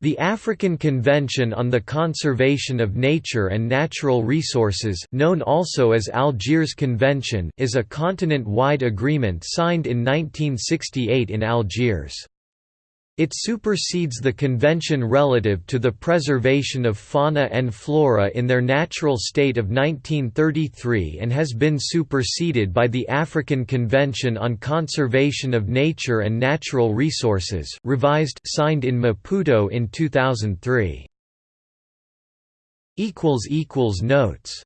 The African Convention on the Conservation of Nature and Natural Resources known also as Algiers Convention is a continent-wide agreement signed in 1968 in Algiers. It supersedes the convention relative to the preservation of fauna and flora in their natural state of 1933 and has been superseded by the African Convention on Conservation of Nature and Natural Resources revised signed in Maputo in 2003. Notes